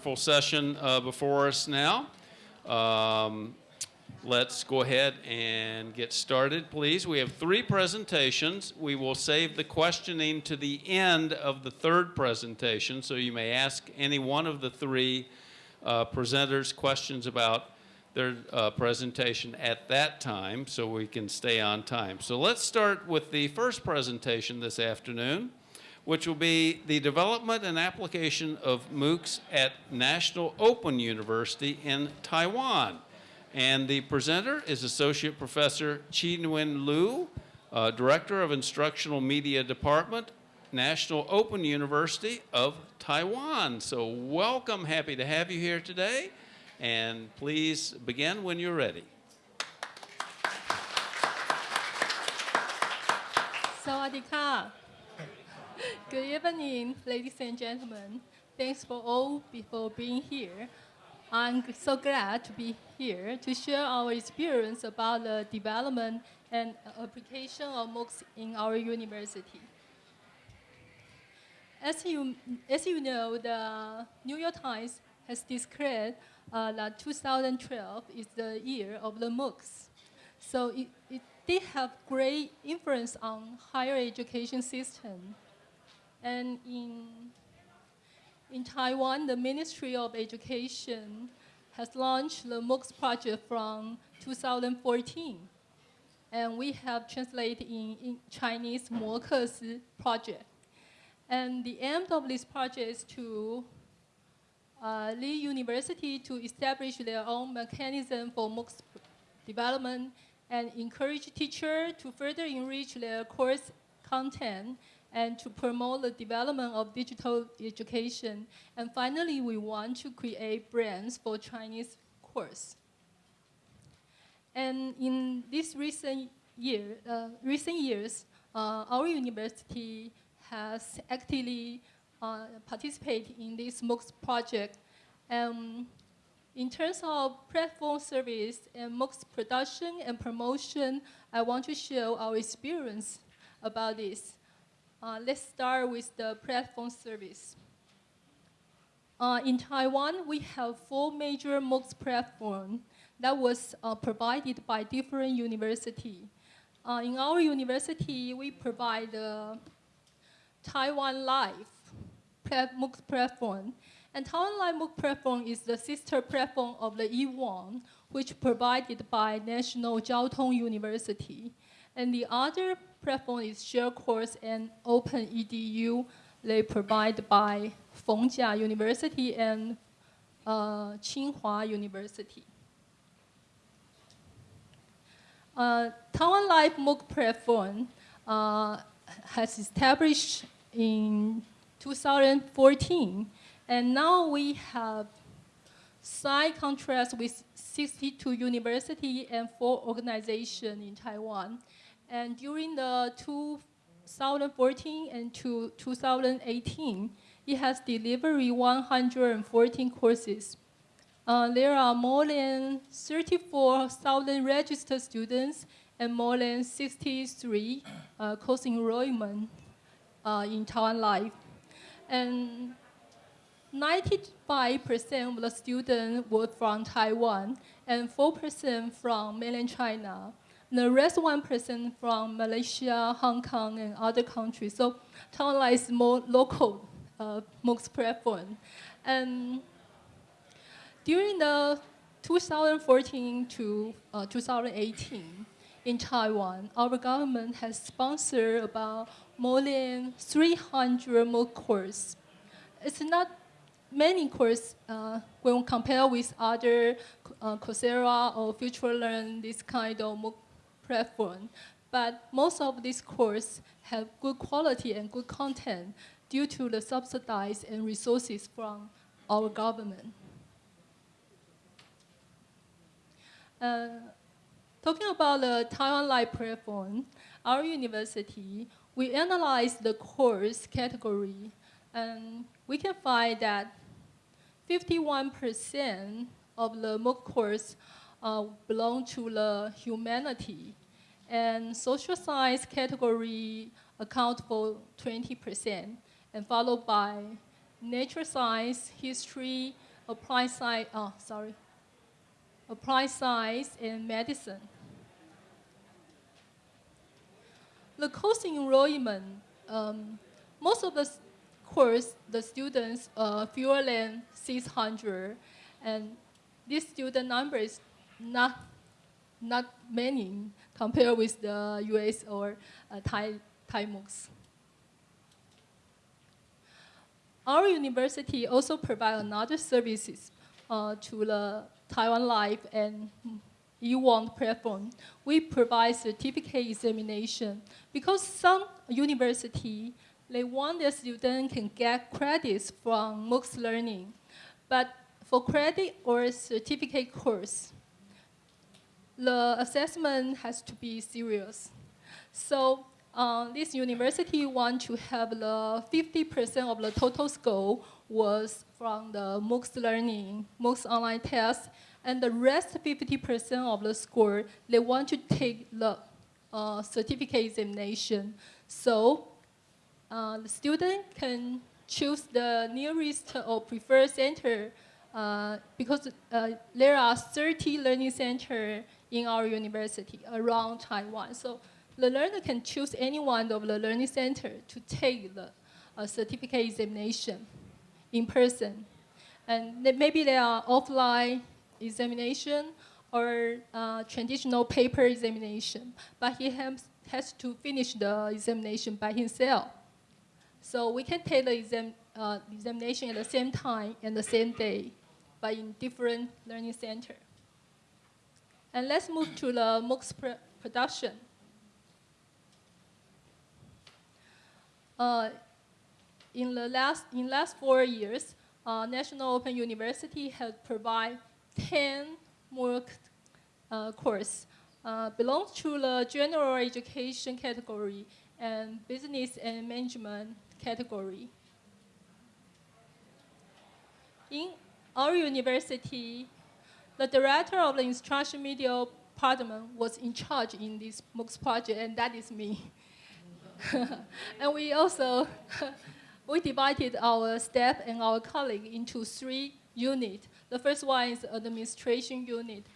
wonderful session uh, before us now. Um, let's go ahead and get started, please. We have three presentations. We will save the questioning to the end of the third presentation, so you may ask any one of the three uh, presenters questions about their uh, presentation at that time so we can stay on time. So let's start with the first presentation this afternoon, which will be the development and application of MOOCs at National Open University in Taiwan. And the presenter is Associate Professor Chi Nguyen Liu, uh, Director of Instructional Media Department, National Open University of Taiwan. So welcome, happy to have you here today. And please begin when you're ready. Sawadika. Good evening, ladies and gentlemen. Thanks for all for being here. I'm so glad to be here to share our experience about the development and application of MOOCs in our university. As you, as you know, the New York Times has declared uh, that 2012 is the year of the MOOCs. So it, it did have great influence on higher education system. And in, in Taiwan, the Ministry of Education has launched the MOOCs project from 2014. And we have translated in, in Chinese MOOCs project. And the aim of this project is to uh, University to establish their own mechanism for MOOCs development and encourage teachers to further enrich their course content and to promote the development of digital education. And finally, we want to create brands for Chinese course. And in this recent year, uh, recent years, uh, our university has actively uh, participate in this MOOCs project. Um, in terms of platform service and MOOCs production and promotion, I want to share our experience about this. Uh, let's start with the platform service. Uh, in Taiwan, we have four major MOOCs platforms that was uh, provided by different universities. Uh, in our university, we provide the Taiwan Live MOOC platform. And Taiwan Live MOOC platform is the sister platform of the eWant, which provided by National Jiao Tong University. And the other platform is Share Course and Open EDU. They provide by Fengjia University and uh, Tsinghua University. Uh, Taiwan Live MOOC platform uh, has established in 2014. And now we have signed contracts with 62 universities and four organizations in Taiwan. And during the 2014 and to 2018, it has delivered 114 courses. Uh, there are more than 34,000 registered students and more than 63 uh, course enrollment uh, in Taiwan Live and 95% of the students were from Taiwan and 4% from mainland China. The rest 1% person from Malaysia, Hong Kong, and other countries. So Taiwan is more local uh, MOOCs platform. And during the 2014 to uh, 2018 in Taiwan, our government has sponsored about more than 300 MOOC courses. It's not many courses uh, when compared with other uh, Coursera or FutureLearn, this kind of MOOC platform. But most of these courses have good quality and good content due to the subsidies and resources from our government. Uh, talking about the Taiwan Live platform, our university we analyzed the course category, and we can find that 51% of the MOOC course uh, belong to the humanity, and social science category account for 20%, and followed by nature science, history, applied science, oh, sorry, applied science, and medicine. The course enrollment, um, most of the course, the students uh, fewer than 600, and this student number is not, not many compared with the US or uh, Thai, Thai MOOCs. Our university also provide another services uh, to the Taiwan Live and eWant platform. We provide certificate examination because some university they want their student can get credits from MOOCs learning, but for credit or certificate course, the assessment has to be serious. So uh, this university want to have the 50% of the total score was from the MOOCs learning, MOOCs online test, and the rest 50% of the score, they want to take the uh, certificate examination. So uh, the student can choose the nearest or preferred center uh, because uh, there are 30 learning centers in our university around Taiwan. So the learner can choose any one of the learning center to take the uh, certificate examination in person. And maybe there are offline examination or uh, traditional paper examination, but he has, has to finish the examination by himself. So we can take the exam, uh, examination at the same time and the same day, but in different learning center. And let's move to the MOOCs pr- production. Uh, in the last in last four years, uh, National Open University has provided 10 MOOC uh, course uh, belongs to the general education category and business and management category. In our university, the director of the instruction media department was in charge in this MOOCs project, and that is me. and we also we divided our staff and our colleague into three units. The first one is administration unit.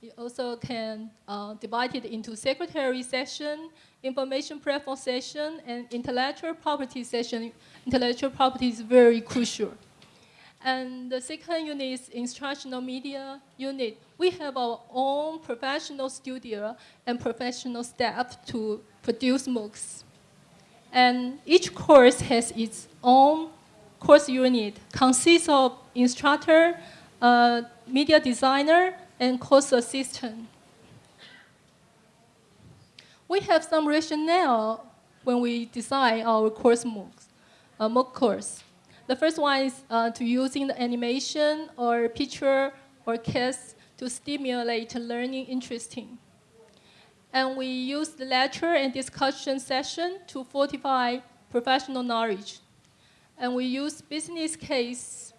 You also can uh, divide it into secretary session, information platform session, and intellectual property session. Intellectual property is very crucial. And the second unit is instructional media unit. We have our own professional studio and professional staff to produce MOOCs. And each course has its own course unit, consists of instructor, uh, media designer, and course assistant. We have some rationale when we design our course MOOCs, uh, MOOC course. The first one is uh, to using the animation or picture or cast to stimulate learning interesting. And we use the lecture and discussion session to fortify professional knowledge. And we use business case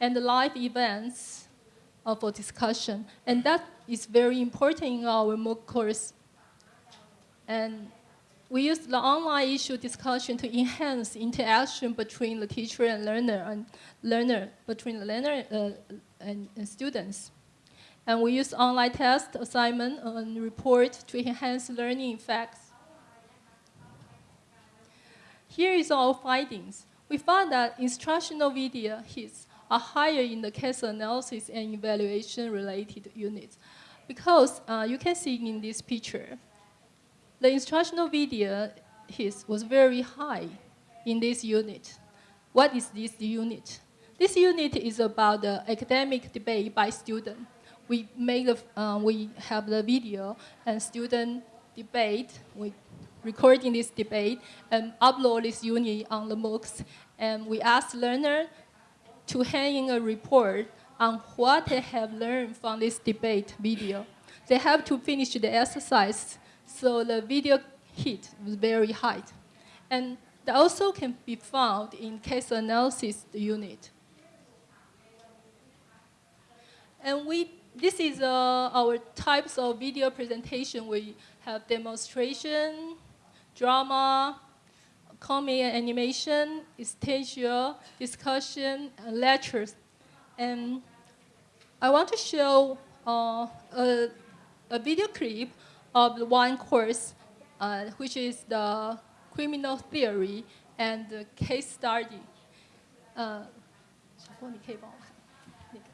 and live events uh, for discussion. And that is very important in our MOOC course. And we use the online issue discussion to enhance interaction between the teacher and learner and learner between the learner uh, and, and students. And we use online test, assignment, and report to enhance learning effects. Here is our findings. We found that instructional video hits are higher in the case analysis and evaluation related units because uh, you can see in this picture, the instructional video his was very high in this unit. What is this unit? This unit is about the academic debate by student. We make uh, we have the video and student debate. We recording this debate and upload this unit on the MOOCs. And we ask learner to hand in a report on what they have learned from this debate video. They have to finish the exercise, so the video hit was very high. And that also can be found in case analysis unit. And we, this is uh, our types of video presentation. We have demonstration, drama, comic and animation, stagial, discussion, and lectures. And I want to show uh, a, a video clip of the one course, uh, which is the criminal theory and the case study. Uh, 小波，你可以帮我看那个。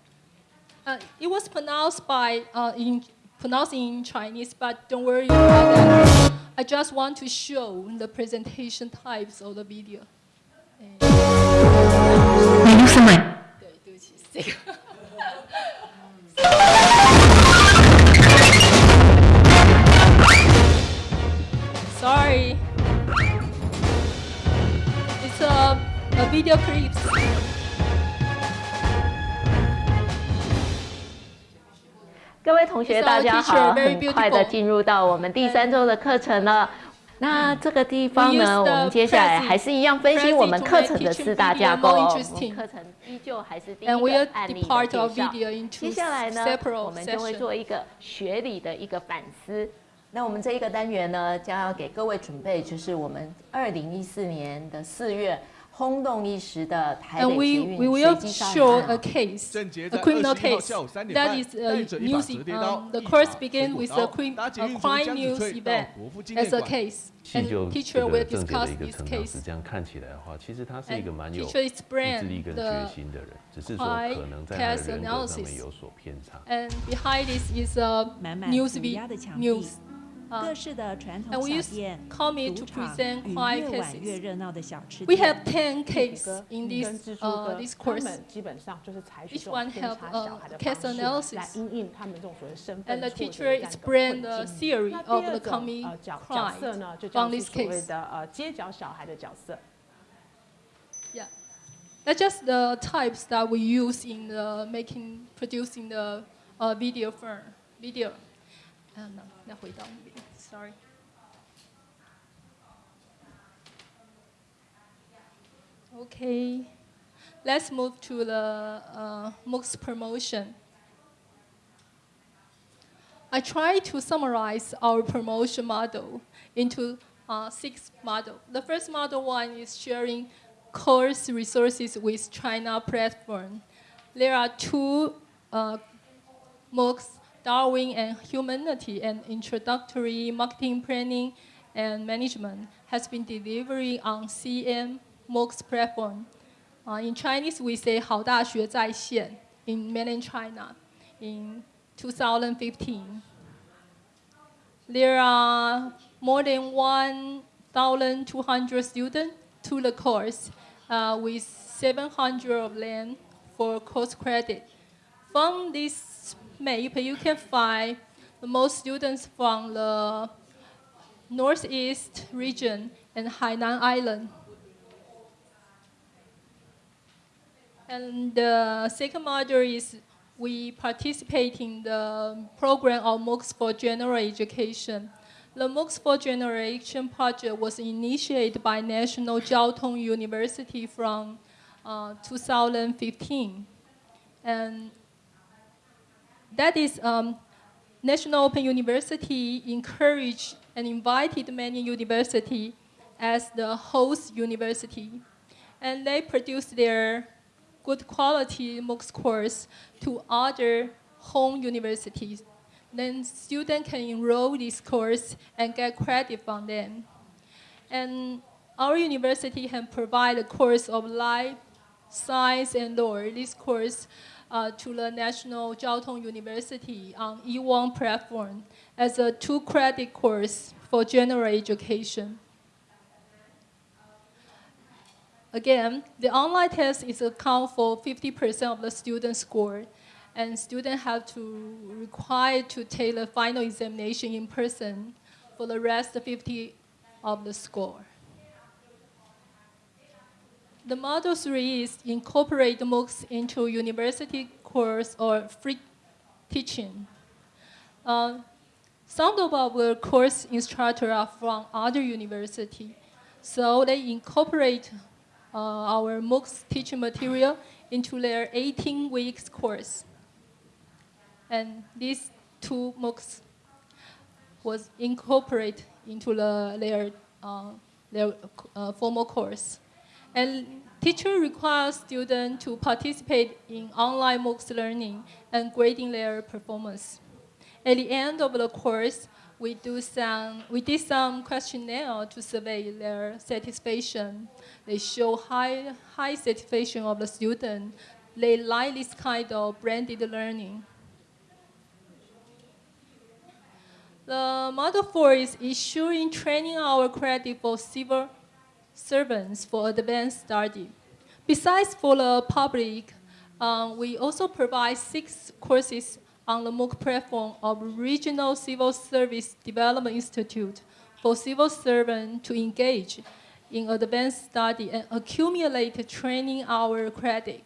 Uh, it was pronounced by uh, in pronounced in Chinese, but don't worry about that. I just want to show the presentation types of the video. 你录什么？对，对不起，是这个。 同学大家好很 快的进入到我们第三周的课程了。那这个地方呢我们接下来还是一样分析我们课程的四大架构。课程依旧还是第一个案例介绍。接下来呢我们就会做一个学理的一个反思。那我们这一个单元呢将要给各位准备就是我们二零一四年的四月 轰动一时的台 And 北 we, 捷 we 运 will 随机杀 show 人 a 案。 case, 郑杰 a 在 criminal 21号 case 下午三点 that 半 is 带 a 着一把 news. 折叠 Um, 刀 the 一 course 把 begin 水果 with 刀 a, crim, 搭捷 a 运从 crime 江 news 子翠到 event 国父纪 as 念 a 馆。 case, 其实就 and 这 teacher 个 will 郑杰 discuss 的一个 this 成长史， case. 这样看起来的话，其实他是一个 And 蛮有 teacher 意志 explain 力跟 the 决心的人，只是说 high 可能在他的 case 人格上 analysis 面有所偏差。 And behind this is a 满满 news 涂 vi- 鸦的墙壁 news. 各 Uh, 式的传 and 统 we 小 use 店、 comic 赌 to 场 present 与 quiet 越晚越 cases. 热闹的小吃 We 店。 have 10 cases 歌 in 跟 this 蜘蛛 uh, 歌 this 他 course. 们基本上就是采取 Each 这 one 种偏 have 差 a 小孩的 case 方式 analysis. 来因应他们这种所谓身 And 份 the 挫折 teacher 的这样一个 explained 困 the 境。 theory 那 of 第 the 二种 comic 呃角角 crime 色呢，就 from 像是 this 所谓 case. 的呃街角小孩的角色。 Yeah. That's just the types that we use in the making, producing the uh, video film, video. Uh, no, 那回到那边 Sorry. Okay. Let's move to the uh, MOOCs promotion. I try to summarize our promotion model into uh, six model. The first model one is sharing course resources with China platform. There are two uh, MOOCs, Darwin and Humanity and Introductory Marketing Planning and Management has been delivering on CN MOOCs platform. Uh, in Chinese, we say 好大学在线 in mainland China in 2015. There are more than 1,200 students to the course uh, with 700 of them for course credit. From this map, you can find the most students from the Northeast region and Hainan Island. And the second module is we participate in the program of MOOCs for General Education. The MOOCs for Generation project was initiated by National Jiao Tong University from uh, 2015. And that is um, National Open University encouraged and invited many universities as the host university. And they produced their good quality MOOCs course to other home universities. Then students can enroll this course and get credit from them. And our university can provide a course of life, science, and law. This course uh, to the National Jiao Tong University on eWant platform as a two-credit course for general education. Again, the online test is account for 50% of the student score, and students have to require to take the final examination in person for the rest 50 of the score. The model three is incorporate MOOCs into university course or free teaching. Uh, some of our course instructors are from other university, so they incorporate uh, our MOOCs teaching material into their 18 weeks course. And these two MOOCs was incorporated into the, their uh, their uh, formal course. And teacher requires students to participate in online MOOCs learning and grading their performance. At the end of the course, we, do some, we did some questionnaire to survey their satisfaction. They show high, high satisfaction of the student. They like this kind of branded learning. The Model 4 is issuing training hour credit for civil servants for advanced study. Besides for the public, um, we also provide six courses on the MOOC platform of Regional Civil Service Development Institute for civil servants to engage in advanced study and accumulate training hour credit.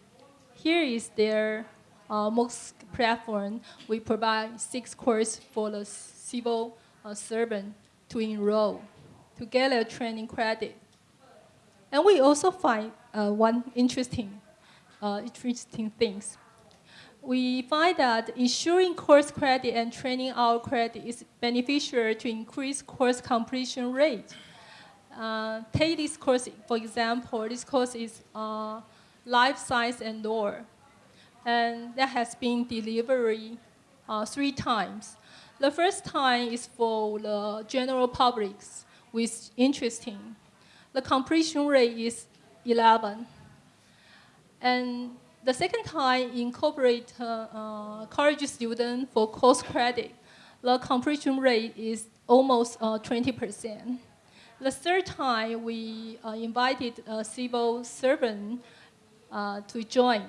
Here is their uh, MOOC platform. We provide six courses for the civil uh, servant to enroll to get a training credit. And we also find uh, one interesting, uh, interesting things. We find that ensuring course credit and training hour credit is beneficial to increase course completion rate. Uh, take this course, for example, this course is uh, life science and law. And that has been delivered uh, three times. The first time is for the general publics, which is interesting. The completion rate is 11. And the second time incorporate uh, uh, college student for course credit. The completion rate is almost uh, 20%. The third time we uh, invited a civil servant uh, to join,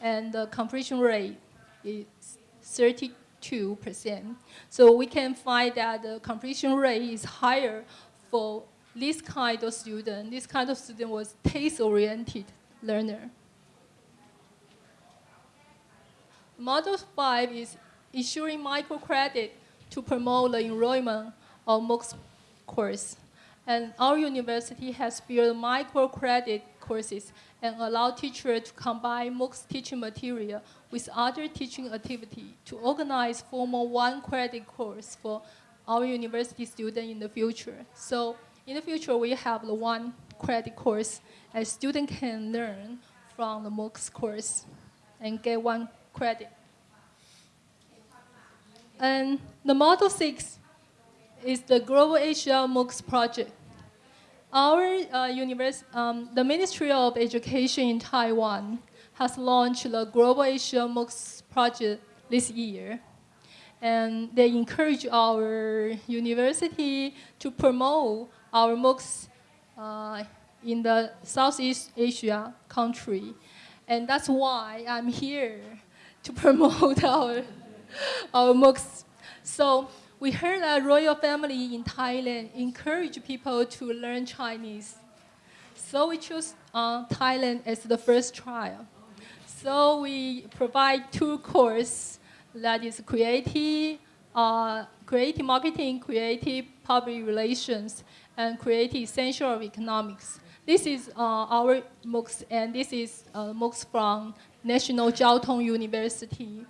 and the completion rate is 32%. So we can find that the completion rate is higher for this kind of student. This kind of student was taste-oriented learner. Model 5 is issuing microcredit to promote the enrollment of MOOCs course. And our university has built microcredit courses and allow teachers to combine MOOCs teaching material with other teaching activity to organize formal one credit course for our university students in the future. So in the future, we have the one credit course and student can learn from the MOOCs course and get one credit. And the Model 6 is the Global Asia MOOCs project. Our uh, univers- um, the Ministry of Education in Taiwan has launched the Global Asia MOOCs project this year. And they encourage our university to promote our MOOCs uh, in the Southeast Asia country. And that's why I'm here to promote our, our MOOCs. So we heard that royal family in Thailand encourage people to learn Chinese. So we chose uh, Thailand as the first trial. So we provide two courses that is creative, uh, creative marketing, creative public relations, and creative essential of economics. This is uh, our MOOCs, and this is uh, MOOCs from National Jiao Tong University.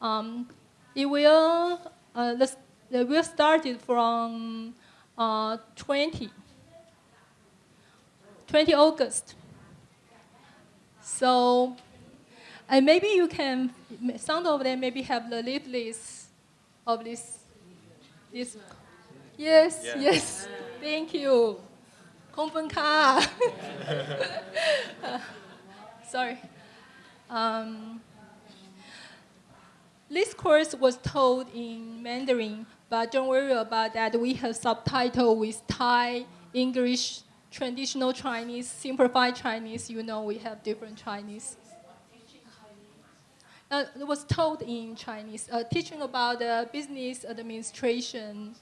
Um, it will, uh, the, the will started from uh, 20, 20 August. So, and maybe you can, some of them maybe have the list of this, this. Yes, yes. yes. Thank you. Kompanka. uh, sorry. Um, this course was told in Mandarin, but don't worry about that. We have subtitle with Thai, English, traditional Chinese, simplified Chinese. You know we have different Chinese. Uh, it was told in Chinese, uh, teaching about uh, business administration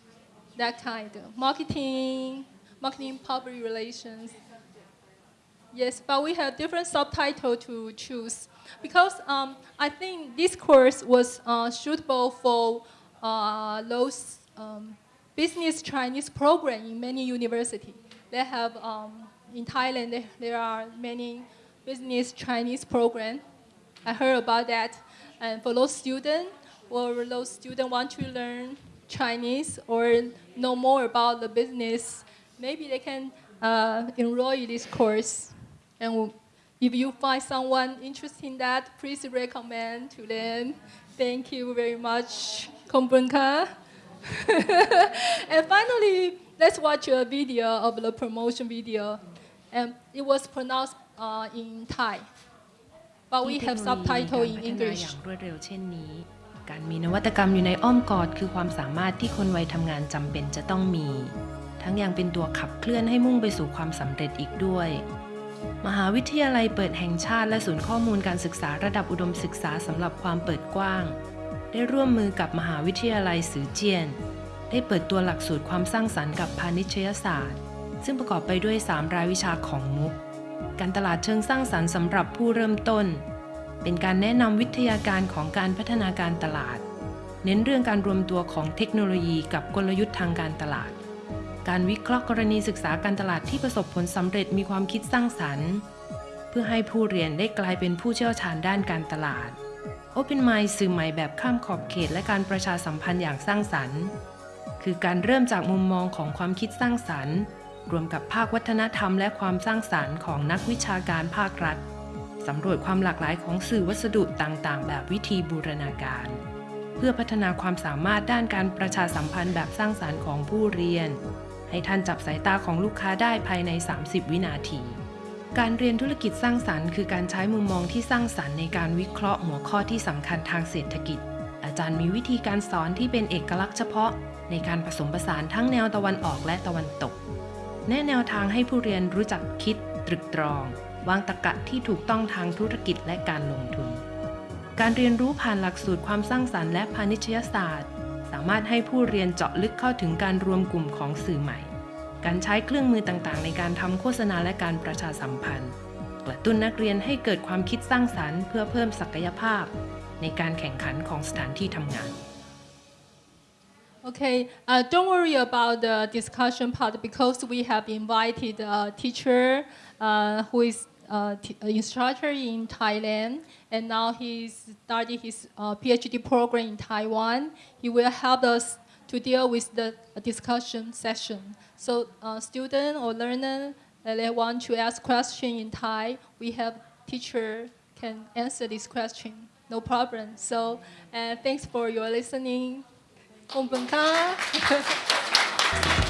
that kind of marketing, marketing public relations. Yes, but we have different subtitle to choose because um, I think this course was uh, suitable for uh, those um, business Chinese program in many universities. They have um, in Thailand there, there are many business Chinese program. I heard about that, and for those students or those students want to learn Chinese or know more about the business, maybe they can uh, enroll in this course. And if you find someone interested in that, please recommend to them. Thank you very much, Kombunka. and finally, let's watch a video of the promotion video. And it was pronounced uh, in Thai, but we have subtitle in English. การมีนวัตกรรมอยู่ในอ้อมกอดคือความสามารถที่คนวัยทำงานจำเป็นจะต้องมี ทั้งยังเป็นตัวขับเคลื่อนให้มุ่งไปสู่ความสำเร็จอีกด้วย มหาวิทยาลัยเปิดแห่งชาติและศูนย์ข้อมูลการศึกษาระดับอุดมศึกษาสำหรับความเปิดกว้าง ได้ร่วมมือกับมหาวิทยาลัยสือเจียน ได้เปิดตัวหลักสูตรความสร้างสรรค์กับพาณิชยศาสตร์ ซึ่งประกอบไปด้วย 3 รายวิชาของมุก การตลาดเชิงสร้างสรรค์สำหรับผู้เริ่มต้น เป็นการแนะนำวิทยาการของการพัฒนาการตลาด เน้นเรื่องการรวมตัวของเทคโนโลยีกับกลยุทธ์ทางการตลาด การวิเคราะห์กรณีศึกษาการตลาดที่ประสบผลสำเร็จมีความคิดสร้างสรรค์ เพื่อให้ผู้เรียนได้กลายเป็นผู้เชี่ยวชาญด้านการตลาด Open Mind สื่อใหม่แบบข้ามขอบเขต และการประชาสัมพันธ์อย่างสร้างสรรค์ คือการเริ่มจากมุมมองของความคิดสร้างสรรค์ รวมกับภาควัฒนธรรมและความสร้างสรรค์ของนักวิชาการภาครัฐ สำรวจความหลากหลายของสื่อวัสดุต่างๆ แบบวิธีบูรณาการ เพื่อพัฒนาความสามารถด้านการประชาสัมพันธ์แบบสร้างสารรค์ของผู้เรียน ให้ท่านจับสายตาของลูกค้าได้ภายใน 30 วินาที การเรียนธุรกิจสร้างสรรค์ คือการใช้มุมมองที่สร้างสรรค์ในการวิเคราะห์หัวข้อที่สำคัญทางเศรษฐกิจ อาจารย์มีวิธีการสอนที่เป็นเอกลักษณ์เฉพาะ ในการผสมผสานทั้งแนวตะวันออกและตะวันตก แนะแนวทางให้ผู้เรียนรู้จักคิดตรึกตรอง วางตรรกะที่ถูกต้องทางธุรกิจและการลงทุน การเรียนรู้ผ่านหลักสูตรความสร้างสรรค์และพาณิชยศาสตร์ สามารถให้ผู้เรียนเจาะลึกเข้าถึงการรวมกลุ่มของสื่อใหม่ การใช้เครื่องมือต่างๆ ในการทำโฆษณาและการประชาสัมพันธ์ กระตุ้นนักเรียนให้เกิดความคิดสร้างสรรค์ เพื่อเพิ่มศักยภาพ ในการแข่งขันของสถานที่ทำงาน Okay, uh, don't worry about the discussion part because we have invited a teacher uh, who is uh, t- a instructor in Thailand, and now he's starting his uh, PhD program in Taiwan. He will help us to deal with the discussion session. So, uh, student or learner uh, they want to ask question in Thai, we have teacher can answer this question, no problem. So, uh, thanks for your listening. ขอบคุณค่ะ